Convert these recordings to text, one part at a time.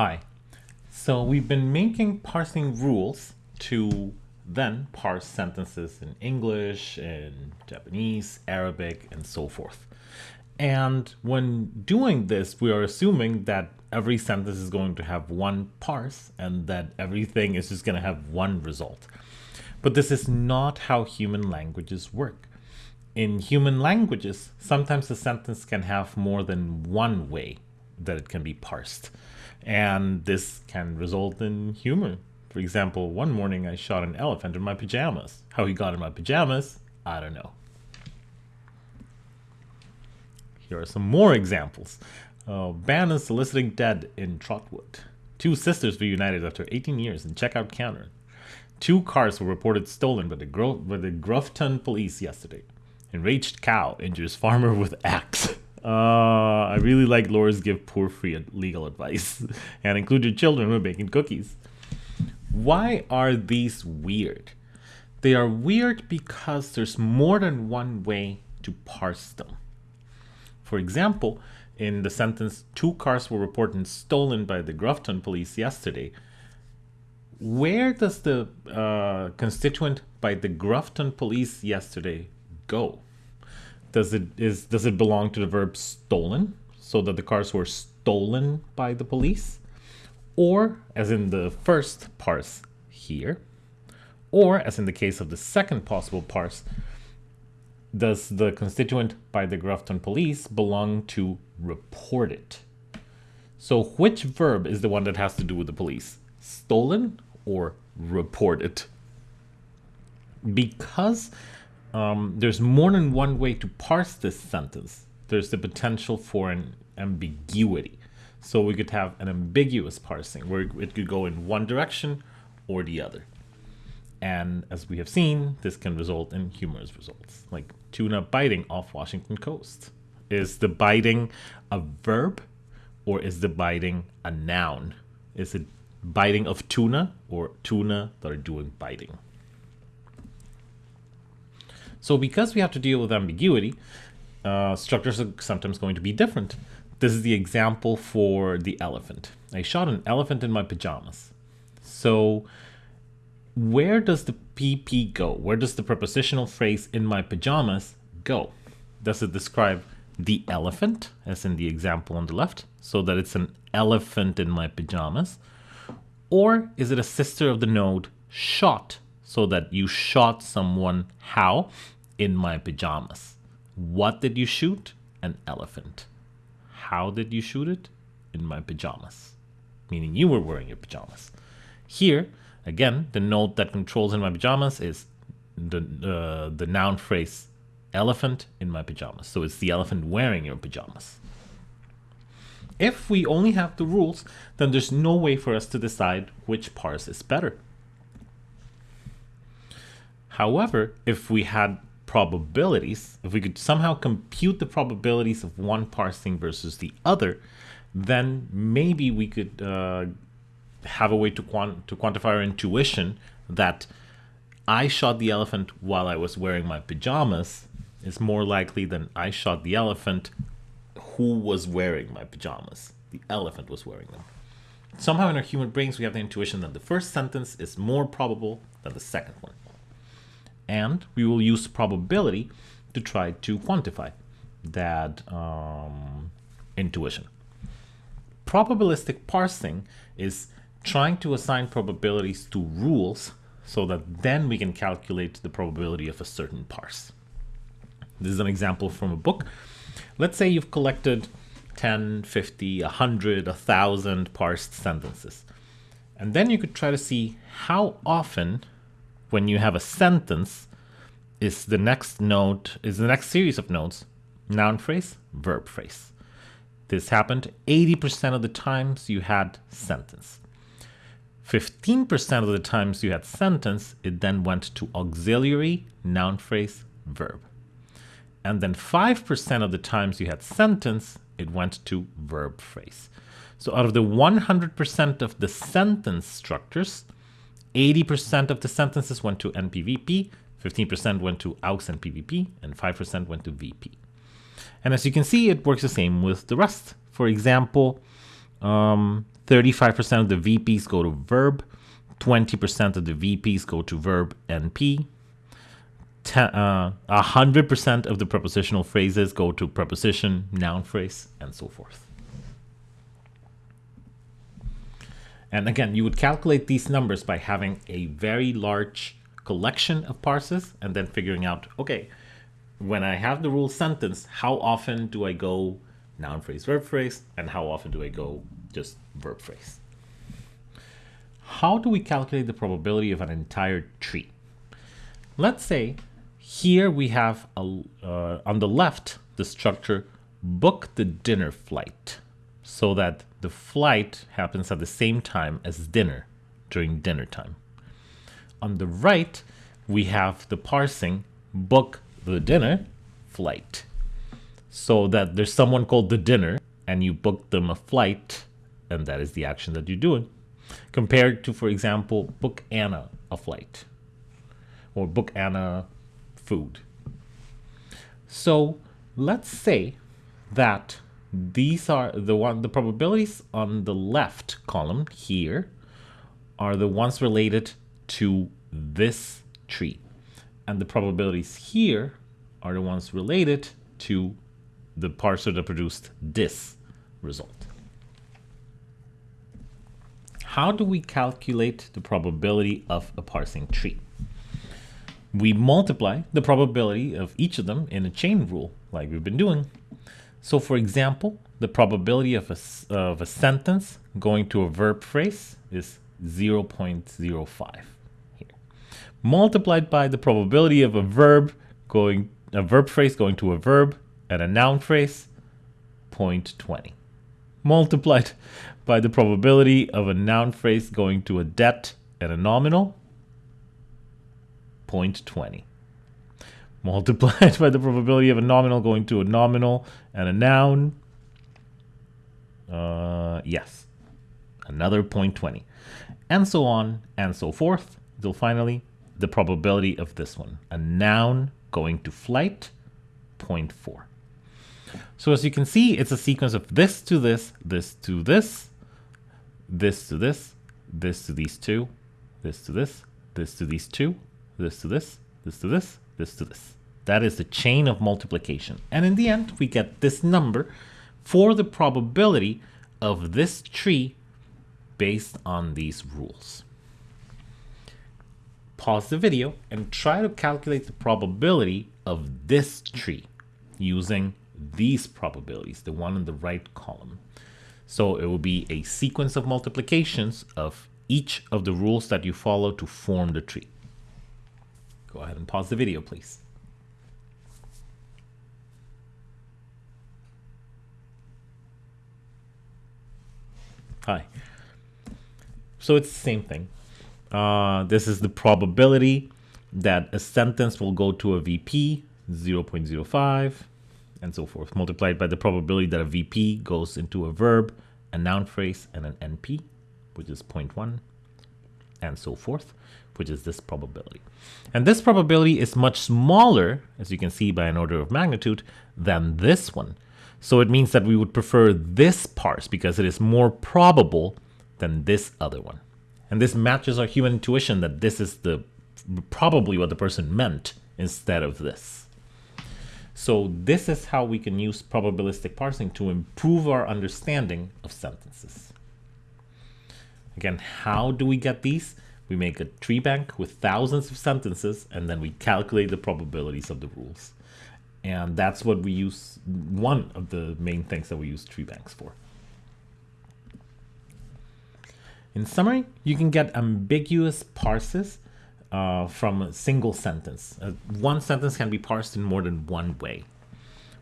Hi. So we've been making parsing rules to then parse sentences in English, in Japanese, Arabic, and so forth. And when doing this, we are assuming that every sentence is going to have one parse and that everything is just going to have one result. But this is not how human languages work. In human languages, sometimes a sentence can have more than one way that it can be parsed. And this can result in humor. For example, one morning I shot an elephant in my pajamas. How he got in my pajamas, I don't know. Here are some more examples. Uh, ban is soliciting dead in Trotwood. Two sisters reunited after 18 years in checkout counter. Two cars were reported stolen by the, Gro by the police yesterday. Enraged cow injures farmer with axe. Uh, really like lawyers give poor free legal advice and include your children when baking cookies. Why are these weird? They are weird because there's more than one way to parse them. For example, in the sentence, two cars were reported stolen by the Groveton police yesterday, where does the uh, constituent by the Groveton police yesterday go? Does it is does it belong to the verb stolen, so that the cars were stolen by the police? Or, as in the first parse here, or as in the case of the second possible parse, does the constituent by the Groveton police belong to report it? So which verb is the one that has to do with the police? Stolen or reported? Because um, there's more than one way to parse this sentence. There's the potential for an ambiguity. So we could have an ambiguous parsing where it could go in one direction or the other. And as we have seen, this can result in humorous results, like tuna biting off Washington coast. Is the biting a verb or is the biting a noun? Is it biting of tuna or tuna that are doing biting? So because we have to deal with ambiguity, uh, structures are sometimes going to be different. This is the example for the elephant. I shot an elephant in my pajamas. So where does the PP go? Where does the prepositional phrase in my pajamas go? Does it describe the elephant, as in the example on the left, so that it's an elephant in my pajamas? Or is it a sister of the node shot, so that you shot someone how? In my pajamas. What did you shoot? An elephant. How did you shoot it? In my pajamas. Meaning you were wearing your pajamas. Here, again, the note that controls in my pajamas is the, uh, the noun phrase elephant in my pajamas. So it's the elephant wearing your pajamas. If we only have the rules, then there's no way for us to decide which parse is better. However, if we had probabilities, if we could somehow compute the probabilities of one parsing versus the other, then maybe we could uh, have a way to, quant to quantify our intuition that I shot the elephant while I was wearing my pajamas is more likely than I shot the elephant who was wearing my pajamas. The elephant was wearing them. Somehow in our human brains, we have the intuition that the first sentence is more probable than the second one. And we will use probability to try to quantify that um, intuition. Probabilistic parsing is trying to assign probabilities to rules so that then we can calculate the probability of a certain parse. This is an example from a book. Let's say you've collected 10, 50, 100, 1,000 parsed sentences. And then you could try to see how often, when you have a sentence, is the next node, is the next series of nodes, noun phrase, verb phrase. This happened 80% of the times you had sentence. 15% of the times you had sentence, it then went to auxiliary, noun phrase, verb. And then 5% of the times you had sentence, it went to verb phrase. So out of the 100% of the sentence structures, 80% of the sentences went to NPVP, 15% went to AUX and PVP, and 5% went to VP. And as you can see, it works the same with the rest. For example, 30% um, 35% of the VPs go to verb, 20% of the VPs go to verb NP, uh, 100% of the prepositional phrases go to preposition, noun phrase, and so forth. And again, you would calculate these numbers by having a very large collection of parses and then figuring out, okay, when I have the rule sentence, how often do I go noun phrase, verb phrase, and how often do I go just verb phrase? How do we calculate the probability of an entire tree? Let's say here we have a, uh, on the left the structure book the dinner flight so that the flight happens at the same time as dinner during dinner time. On the right, we have the parsing book the dinner flight so that there's someone called the dinner and you book them a flight and that is the action that you're doing compared to for example book Anna a flight or book Anna food. So let's say that these are the one the probabilities on the left column here are the ones related to this tree. And the probabilities here are the ones related to the parser that produced this result. How do we calculate the probability of a parsing tree? we multiply the probability of each of them in a chain rule, like we've been doing. So for example, the probability of a, of a sentence going to a verb phrase is 0.05 here. Multiplied by the probability of a verb going, a verb phrase going to a verb and a noun phrase, 0.20. Multiplied by the probability of a noun phrase going to a det and a nominal, 0.20 multiplied by the probability of a nominal going to a nominal and a noun. Uh, yes, another 0.20. And so on and so forth until finally the probability of this one, a noun going to flight, 0.4. So as you can see, it's a sequence of this to this, this to this, this to this, this to these two, this to this, this to these two, this to this, this to this, this to this. That is the chain of multiplication. And in the end, we get this number for the probability of this tree based on these rules. Pause the video and try to calculate the probability of this tree using these probabilities, the one in the right column. So it will be a sequence of multiplications of each of the rules that you follow to form the tree. Go ahead and pause the video, please. Hi. So it's the same thing. Uh, this is the probability that a sentence will go to a VP, 0.05, and so forth, multiplied by the probability that a VP goes into a verb, a noun phrase, and an NP, which is 0.1, and so forth which is this probability. And this probability is much smaller, as you can see by an order of magnitude, than this one. So it means that we would prefer this parse because it is more probable than this other one. And this matches our human intuition that this is the probably what the person meant instead of this. So this is how we can use probabilistic parsing to improve our understanding of sentences. Again, how do we get these? We make a tree bank with thousands of sentences, and then we calculate the probabilities of the rules. And that's what we use, one of the main things that we use tree banks for. In summary, you can get ambiguous parses uh, from a single sentence. Uh, one sentence can be parsed in more than one way.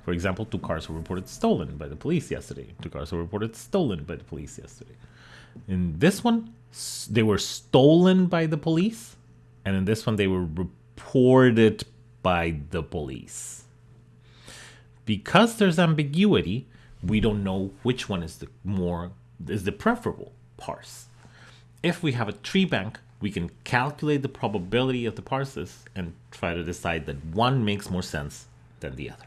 For example, two cars were reported stolen by the police yesterday. Two cars were reported stolen by the police yesterday. In this one, they were stolen by the police, and in this one, they were reported by the police. Because there's ambiguity, we don't know which one is the more is the preferable parse. If we have a tree bank, we can calculate the probability of the parses and try to decide that one makes more sense than the other.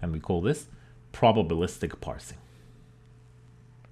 And we call this probabilistic parsing.